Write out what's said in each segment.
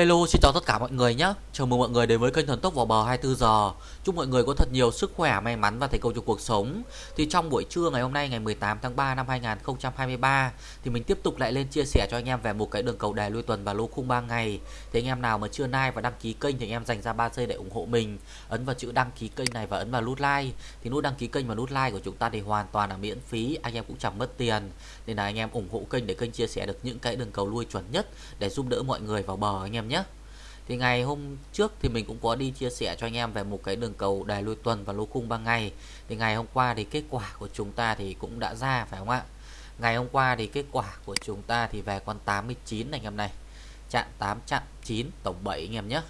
Hello, xin chào tất cả mọi người nhé. Chào mừng mọi người đến với kênh Thần Tốc vào bờ 24 giờ. Chúc mọi người có thật nhiều sức khỏe, may mắn và thành công trong cuộc sống. Thì trong buổi trưa ngày hôm nay ngày 18 tháng 3 năm 2023 thì mình tiếp tục lại lên chia sẻ cho anh em về một cái đường cầu đề lui tuần và lô khung 3 ngày. Thì anh em nào mà chưa like và đăng ký kênh thì anh em dành ra 3 giây để ủng hộ mình. Ấn vào chữ đăng ký kênh này và ấn vào nút like. Thì nút đăng ký kênh và nút like của chúng ta thì hoàn toàn là miễn phí, anh em cũng chẳng mất tiền. Nên là anh em ủng hộ kênh để kênh chia sẻ được những cái đường cầu lui chuẩn nhất để giúp đỡ mọi người vào bờ anh em nhé thì ngày hôm trước thì mình cũng có đi chia sẻ cho anh em về một cái đường cầu đài lui tuần và lô khung 3 ngày. Thì ngày hôm qua thì kết quả của chúng ta thì cũng đã ra, phải không ạ? Ngày hôm qua thì kết quả của chúng ta thì về con 89 anh em này. Chạm 8 chạm 9 tổng 7 anh em nhé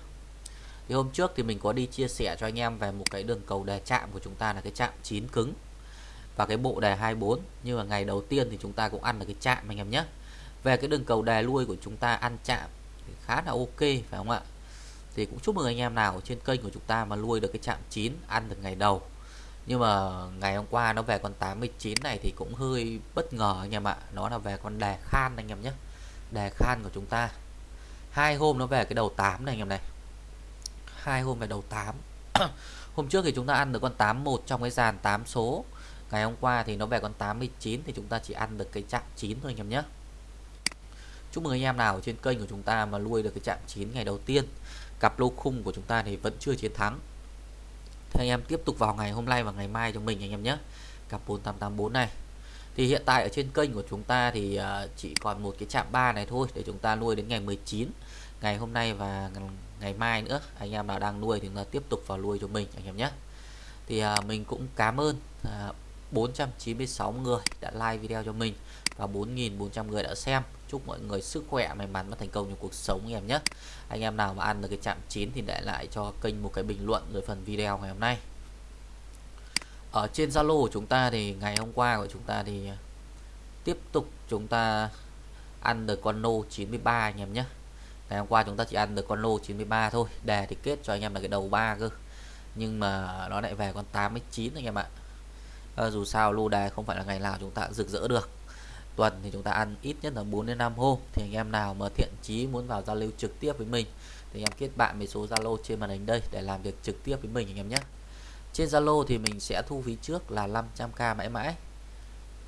thì hôm trước thì mình có đi chia sẻ cho anh em về một cái đường cầu đề chạm của chúng ta là cái chạm 9 cứng và cái bộ đề 24 nhưng mà ngày đầu tiên thì chúng ta cũng ăn được cái chạm anh em nhé về cái đường cầu đề lui của chúng ta ăn chạm thì khá là ok, phải không ạ? Thì cũng chúc mừng anh em nào trên kênh của chúng ta mà nuôi được cái chạm 9 ăn được ngày đầu. Nhưng mà ngày hôm qua nó về con 89 này thì cũng hơi bất ngờ anh em ạ. Nó là về con đề khan anh em nhé. Đề khan của chúng ta. Hai hôm nó về cái đầu 8 này anh em này. Hai hôm về đầu 8 hôm trước thì chúng ta ăn được con 81 trong cái dàn 8 số. Ngày hôm qua thì nó về con 89 thì chúng ta chỉ ăn được cái chạm 9 thôi anh em nhé. Chúc mừng anh em nào trên kênh của chúng ta mà nuôi được cái chạm 9 ngày đầu tiên. Cặp lô khung của chúng ta thì vẫn chưa chiến thắng. Thì anh em tiếp tục vào ngày hôm nay và ngày mai cho mình anh em nhé. Cặp 4884 này. Thì hiện tại ở trên kênh của chúng ta thì à, chỉ còn một cái chạm 3 này thôi Để chúng ta nuôi đến ngày 19 Ngày hôm nay và ngày mai nữa, Anh em nào đang nuôi thì chúng ta tiếp tục vào nuôi cho mình anh em nhé. Thì à, mình cũng cảm ơn à, 496 người đã like video cho mình và 4.400 người đã xem chúc mọi người sức khỏe may mắn và thành công trong cuộc sống anh em nhé. Anh em nào mà ăn được cái chạm chín thì để lại cho kênh một cái bình luận dưới phần video ngày hôm nay. Ở trên Zalo của chúng ta thì ngày hôm qua của chúng ta thì tiếp tục chúng ta ăn được con lô 93 anh em nhé. Ngày hôm qua chúng ta chỉ ăn được con lô 93 thôi đề thì kết cho anh em là cái đầu ba cơ. Nhưng mà nó lại về con 89 anh em ạ. À, dù sao lô đề không phải là ngày nào chúng ta rực rỡ được tuần thì chúng ta ăn ít nhất là 4 đến 5 hôm thì anh em nào mà thiện chí muốn vào giao lưu trực tiếp với mình thì anh em kết bạn với số Zalo trên màn hình đây để làm việc trực tiếp với mình anh em nhé. Trên Zalo thì mình sẽ thu phí trước là 500k mãi mãi.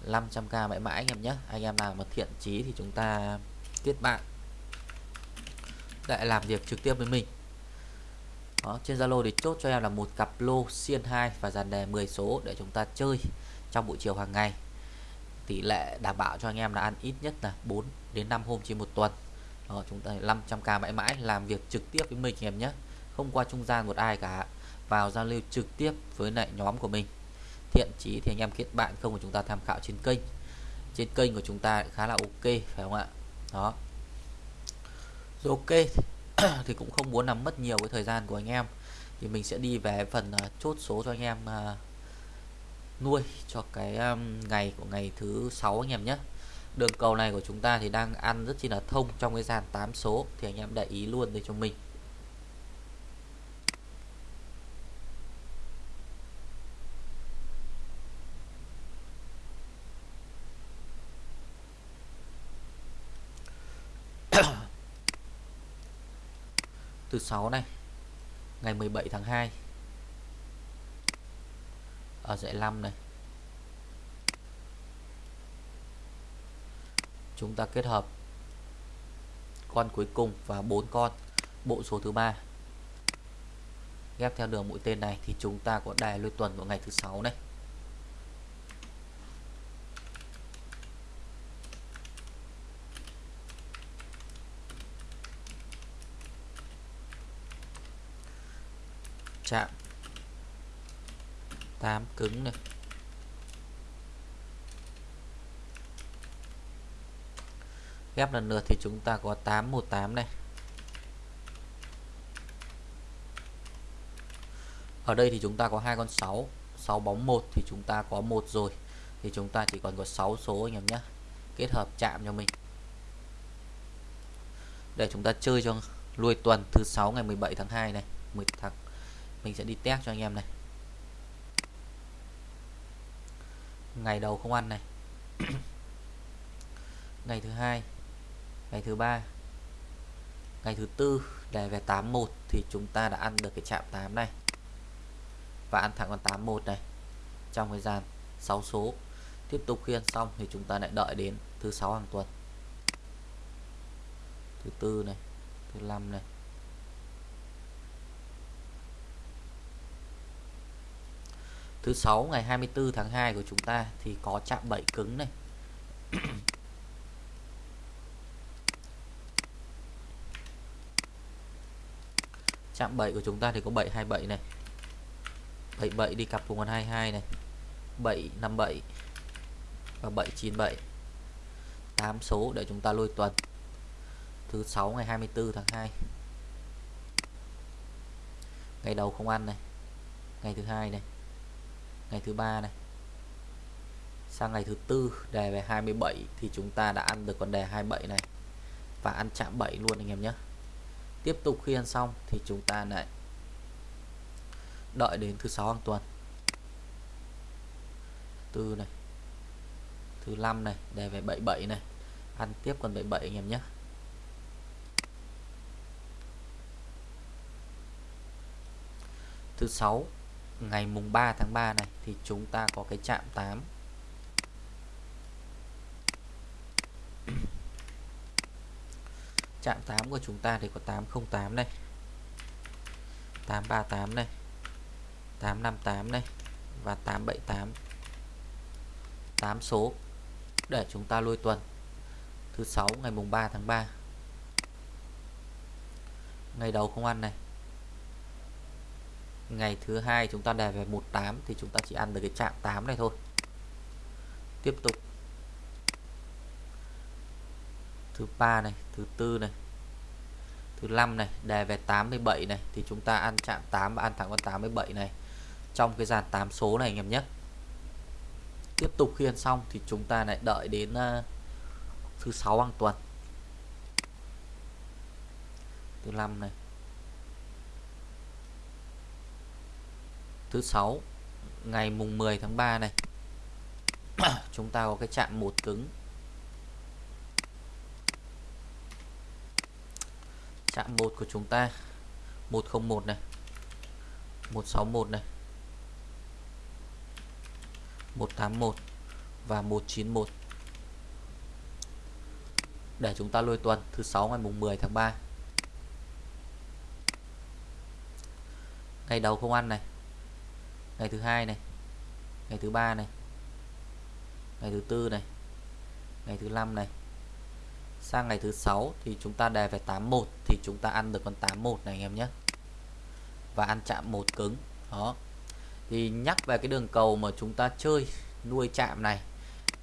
500k mãi mãi anh em nhé. Anh em nào mà thiện chí thì chúng ta kết bạn. Để làm việc trực tiếp với mình. Đó, trên Zalo thì chốt cho em là một cặp lô xiên 2 và dàn đề 10 số để chúng ta chơi trong buổi chiều hàng ngày tỷ lệ đảm bảo cho anh em là ăn ít nhất là 4 đến 5 hôm trên một tuần. Đó, chúng ta 500k mãi mãi làm việc trực tiếp với mình em nhé. Không qua trung gian một ai cả. Vào giao lưu trực tiếp với lại nhóm của mình. Thiện chí thì anh em kết bạn không của chúng ta tham khảo trên kênh. Trên kênh của chúng ta khá là ok phải không ạ? Đó. Rồi ok thì cũng không muốn làm mất nhiều cái thời gian của anh em. Thì mình sẽ đi về phần uh, chốt số cho anh em uh, nuôi cho cái um, ngày của ngày thứ sáu anh em nhé. Đường cầu này của chúng ta thì đang ăn rất chi là thông trong cái dàn 8 số thì anh em để ý luôn đây cho mình. Từ 6 này ngày 17 tháng 2 ở dãy 5 này. Chúng ta kết hợp con cuối cùng và bốn con, bộ số thứ ba. Ghép theo đường mũi tên này thì chúng ta có đài lui tuần của ngày thứ sáu này. Chạm 8 cứng này. Ghép lần lượt thì chúng ta có 818 này. Ở đây thì chúng ta có hai con 6 6 bóng 1 thì chúng ta có một rồi. Thì chúng ta chỉ còn có 6 số anh em nhé. Kết hợp chạm cho mình. Để chúng ta chơi cho lui tuần thứ sáu ngày 17 tháng 2 này. 10 tháng. Mình sẽ đi test cho anh em này. Ngày đầu không ăn này. Ngày thứ hai, ngày thứ ba, ngày thứ tư đề về 81 thì chúng ta đã ăn được cái chạm 8 này. Và ăn thẳng con 81 này. Trong thời gian 6 số, tiếp tục khiên xong thì chúng ta lại đợi đến thứ sáu hàng tuần. Thứ tư này, thứ năm này thứ sáu, ngày 24 tháng 2 của chúng ta thì có chạm bẫy cứng này. Chạm 7 của chúng ta thì có 727 này. 77 đi cặp cùng con 22 này. 757 và 797 8 số để chúng ta lôi tuần. Thứ 6 ngày 24 tháng 2 ngày đầu không ăn này. Ngày thứ hai này ngày thứ ba này. Sang ngày thứ tư, đề về 27 thì chúng ta đã ăn được con đề 27 này. Và ăn chạm 7 luôn anh em nhé. Tiếp tục khi ăn xong thì chúng ta lại đợi đến thứ sáu hàng tuần. Tư này, thứ năm này, đề về 77 này. Ăn tiếp con 77 anh em nhé. Thứ sáu ngày mùng 3 tháng 3 này thì chúng ta có cái chạm 8 chạm 8 của chúng ta thì có 808 này 838 này 858 này và 878 8 số để chúng ta lôi tuần. Thứ sáu ngày mùng 3 tháng 3 ngày đầu không ăn này ngày thứ hai chúng ta đề về 18 thì chúng ta chỉ ăn được cái chạm 8 này thôi. Tiếp tục. Thứ ba này thứ tư này thứ năm này đề về 87 này thì chúng ta ăn chạm 8 và ăn thẳng con 87 này. Trong cái dàn 8 số này anh em nhé. Tiếp tục khi ăn xong thì chúng ta lại đợi đến uh, thứ sáu hàng tuần. Thứ năm này. Thứ sáu, ngày mùng 10 tháng 3 này. Chúng ta có cái chạm một cứng. Chạm một của chúng ta 101 này 161 này 181 và 191 để chúng ta lôi tuần, thứ sáu ngày mùng 10 tháng 3 ngày đầu không ăn này ngày thứ hai này. Ngày thứ ba này. Ngày thứ tư này. Ngày thứ năm này. Sang ngày thứ sáu thì chúng ta đề về 81 thì chúng ta ăn được con 81 này anh em nhé. Và ăn chạm một cứng. Đó. Thì nhắc về cái đường cầu mà chúng ta chơi nuôi chạm này,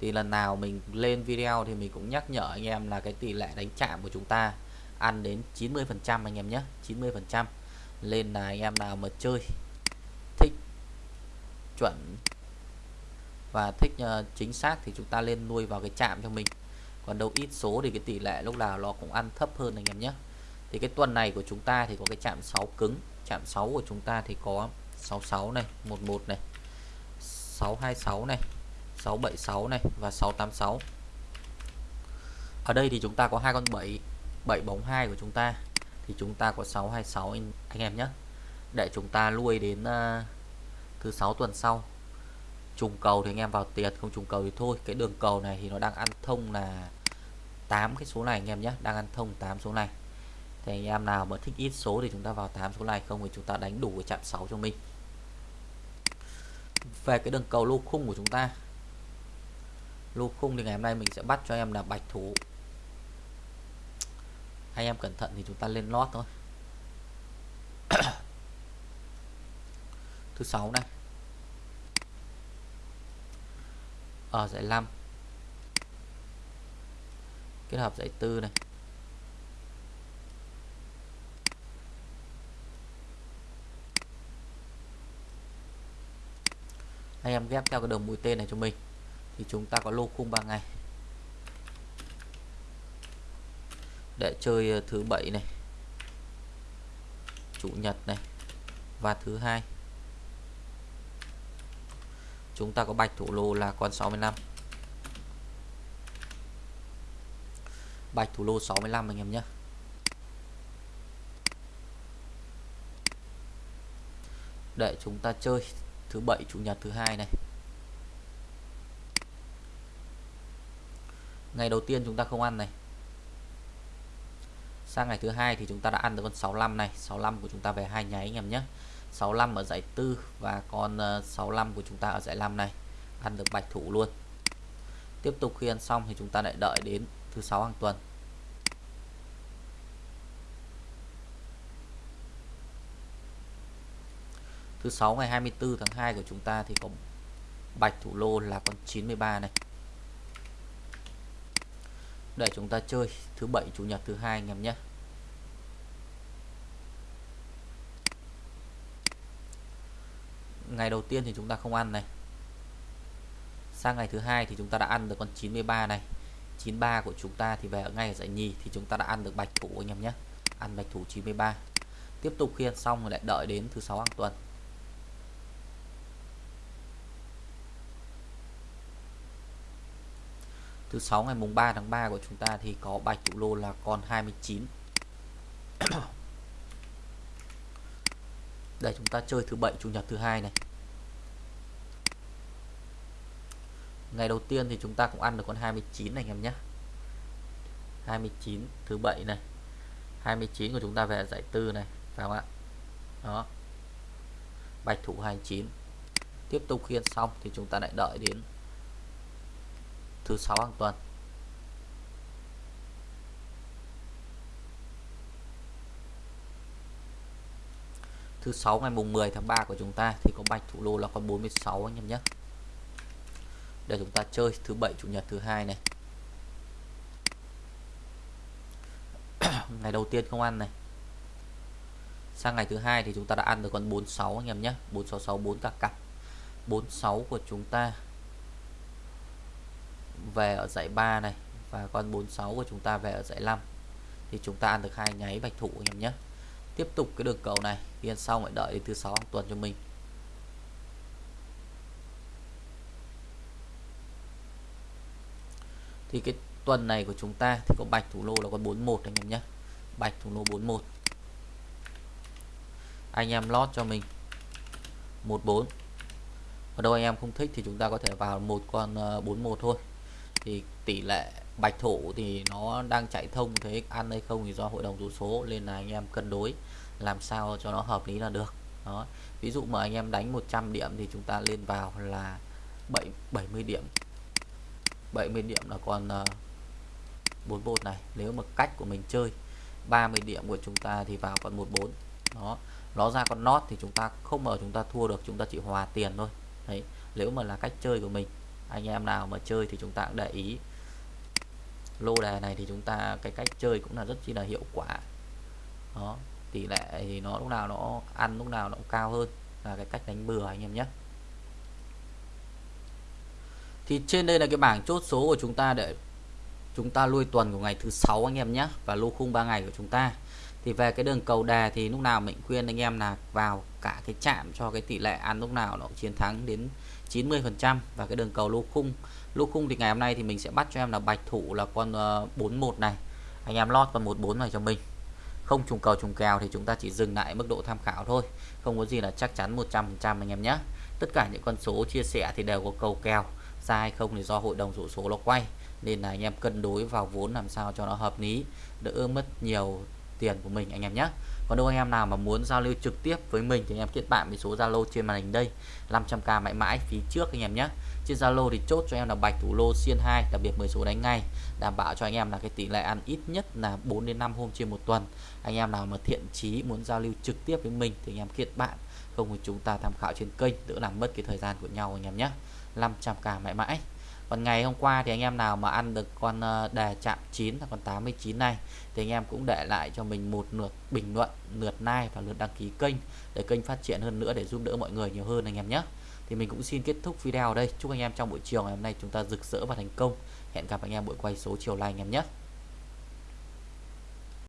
thì lần nào mình lên video thì mình cũng nhắc nhở anh em là cái tỷ lệ đánh chạm của chúng ta ăn đến 90 phần trăm anh em nhé. 90 phần trăm. Lên là anh em nào mà chơi chuẩn. Và thích uh, chính xác thì chúng ta lên nuôi vào cái chạm cho mình. Còn đâu ít số thì cái tỷ lệ lúc nào nó cũng ăn thấp hơn anh em nhé. Thì cái tuần này của chúng ta thì có cái chạm 6 cứng. Chạm 6 của chúng ta thì có 66 này 11 này 626 này 676 này và 686 ở đây thì chúng ta có hai con 7 7 bóng 2 của chúng ta. Thì chúng ta có 626 anh, anh em nhé. Để chúng ta nuôi đến uh, thứ sáu tuần sau. Trùng cầu thì anh em vào tiền không trùng cầu thì thôi. Cái đường cầu này thì nó đang ăn thông là 8 cái số này anh em nhé. Đang ăn thông 8 số này. Thì anh em nào mà thích ít số thì chúng ta vào 8 số này, không thì chúng ta đánh đủ cái chạm 6 cho mình. Về cái đường cầu lô khung của chúng ta. Lô khung thì ngày hôm nay mình sẽ bắt cho em là bạch thủ. Anh em cẩn thận thì chúng ta lên lót thôi. Thứ sáu này. Ở giải 5 kết hợp giải tư này. Anh em ghép theo cái đường mũi tên này cho mình. Thì chúng ta có lô khung 3 ngày. Để chơi ờ, thứ bảy này. Chủ nhật này. Và thứ hai chúng ta có bạch thủ lô là con 65 bạch thủ lô 65 anh em nhé. Để chúng ta chơi thứ bảy, chủ nhật thứ hai này. Ngày đầu tiên chúng ta không ăn này. Sang ngày thứ hai thì chúng ta đã ăn được con 65 này. 65 của chúng ta về hai nháy anh em nhé. 65 ở giải tư và con ờ, 65 của chúng ta ở giải 5 này. Ăn được bạch thủ luôn. Tiếp tục khi ăn xong thì chúng ta lại đợi đến thứ sáu hàng tuần. Thứ sáu ngày 24 tháng 2 của chúng ta thì có bạch thủ lô là con 93 này. Để chúng ta chơi thứ bảy, chủ nhật thứ hai anh em nhé. Ngày đầu tiên thì chúng ta không ăn này. Sang ngày thứ hai thì chúng ta đã ăn được con 93 này. 93 của chúng ta thì về ở ngay ở giải nhì thì chúng ta đã ăn được bạch thủ anh em nhé. Ăn bạch thủ 93 tiếp tục khi ăn xong rồi lại đợi đến thứ sáu hàng tuần. Thứ sáu ngày mùng 3 tháng 3 của chúng ta thì có bạch thủ lô là con 29 đây, chúng ta chơi thứ bảy, chủ nhật thứ hai này. Ngày đầu tiên thì chúng ta cũng ăn được con 29 này, anh em nhé. 29 thứ bảy này. 29 của chúng ta về giải tư này, phải không ạ? Đó. Bạch thủ 29 tiếp tục khiên xong thì chúng ta lại đợi đến thứ sáu hàng tuần. Thứ sáu ngày mùng 10 tháng 3 của chúng ta thì có bạch thủ lô là con 46 anh em nhé. Để chúng ta chơi thứ bảy, chủ nhật thứ hai này. Ngày đầu tiên không ăn này. Sang ngày thứ hai thì chúng ta đã ăn được con 46 anh em nhé. 466 4 cả cặp. 46 của chúng ta về ở dãy 3 này và con 46 của chúng ta về ở dãy 5 thì chúng ta ăn được hai nháy bạch thủ anh em nhé tiếp tục cái đường cầu này. Yên xong lại đợi đến thứ sáu tuần cho mình. Thì cái tuần này của chúng ta thì có bạch thủ lô là con 41 anh em nhé. Bạch thủ lô 41 anh em lót cho mình. 14 ở đâu anh em không thích thì chúng ta có thể vào một con ờ, 41 thôi. Thì tỷ lệ bạch thủ thì nó đang chạy thông thế ăn hay không thì do hội đồng số số nên là anh em cân đối làm sao cho nó hợp lý là được. Đó. Ví dụ mà anh em đánh 100 điểm thì chúng ta lên vào là 7 70 điểm. 70 điểm là còn uh, 41 này. Nếu mà cách của mình chơi 30 điểm của chúng ta thì vào còn 14 đó. Nó ra con nót thì chúng ta không mở chúng ta thua được chúng ta chỉ hòa tiền thôi. Đấy. Nếu mà là cách chơi của mình anh em nào mà chơi thì chúng ta cũng để ý lô đề này thì chúng ta, cái cách chơi cũng là rất chi là hiệu quả. Đó, tỷ lệ thì nó lúc nào nó ăn, lúc nào nó cũng cao hơn là cái cách đánh bừa anh em nhé. Thì trên đây là cái bảng chốt số của chúng ta để chúng ta lui tuần của ngày thứ sáu anh em nhé, và lô khung 3 ngày của chúng ta thì về cái đường cầu đề thì lúc nào mình khuyên anh em là vào cả cái chạm cho cái tỷ lệ ăn lúc nào nó chiến thắng đến 90 phần trăm. Và cái đường cầu lô khung lô khung thì ngày hôm nay thì mình sẽ bắt cho em là bạch thủ là con ờ, 41 này. Anh em lót con 14 này cho mình. Không trùng cầu trùng kèo thì chúng ta chỉ dừng lại mức độ tham khảo thôi. Không có gì là chắc chắn 100% anh em nhé. Tất cả những con số chia sẻ thì đều có cầu kèo. Sai không thì do hội đồng rủ số nó quay. Nên là anh em cân đối vào vốn làm sao cho nó hợp lý. Đỡ mất nhiều tiền của mình anh em nhé. Còn đâu anh em nào mà muốn giao lưu trực tiếp với mình thì anh em kết bạn với số Zalo trên màn hình đây 500k mãi mãi phí trước anh em nhé. Trên Zalo thì chốt cho em là bạch thủ lô xiên 2 đặc biệt 10 số đánh ngay, đảm bảo cho anh em là cái tỷ lệ ăn ít nhất là 4 đến 5 hôm trên một tuần. Anh em nào mà thiện chí muốn giao lưu trực tiếp với mình thì anh em kết bạn, không thì chúng ta tham khảo trên kênh, đỡ làm mất cái thời gian của nhau anh em nhé. 500k mãi mãi còn ngày hôm qua thì anh em nào mà ăn được con ờ, đề chạm 9 là con 89 này thì anh em cũng để lại cho mình một lượt bình luận, lượt like và lượt đăng ký kênh để kênh phát triển hơn nữa để giúp đỡ mọi người nhiều hơn anh em nhé. Thì mình cũng xin kết thúc video ở đây. Chúc anh em trong buổi chiều ngày hôm nay chúng ta rực rỡ và thành công. Hẹn gặp anh em buổi quay số chiều nay anh em nhé.